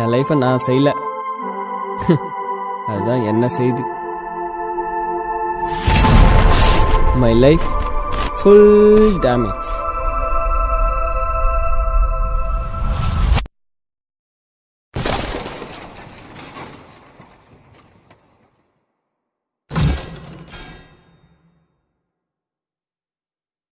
என் லைஃப்பை நான் செய்யல. அதுதான் என்ன செய்தி. My life full damage